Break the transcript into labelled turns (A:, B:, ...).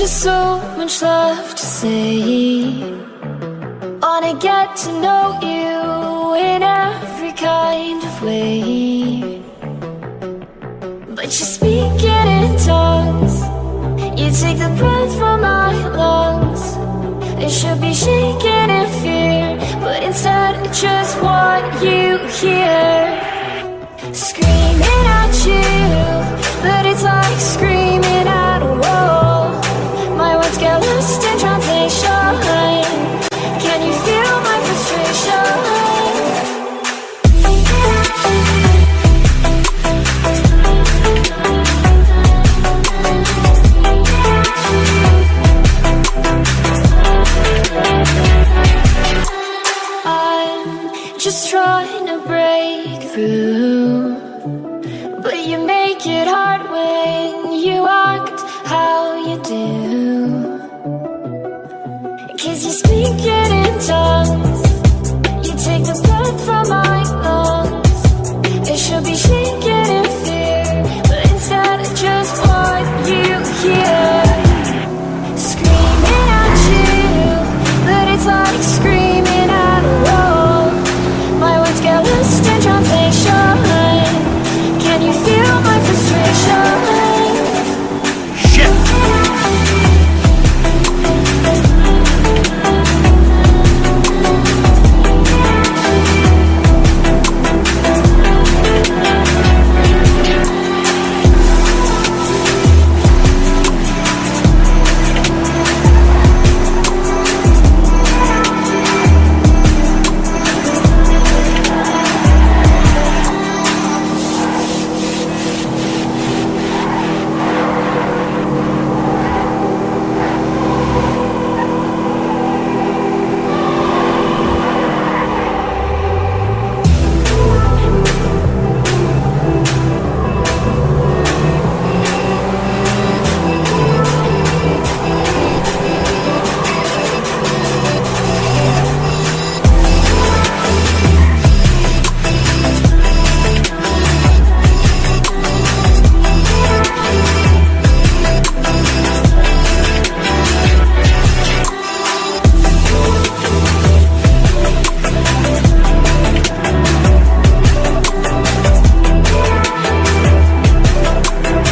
A: just so much love to say. Wanna get to know you in every kind of way. But you speak speaking in tongues. You take the breath from my lungs. It should be shaking in fear But instead I just want you here just trying to break through. But you make it hard when you act how you do. Cause you speak it in tongues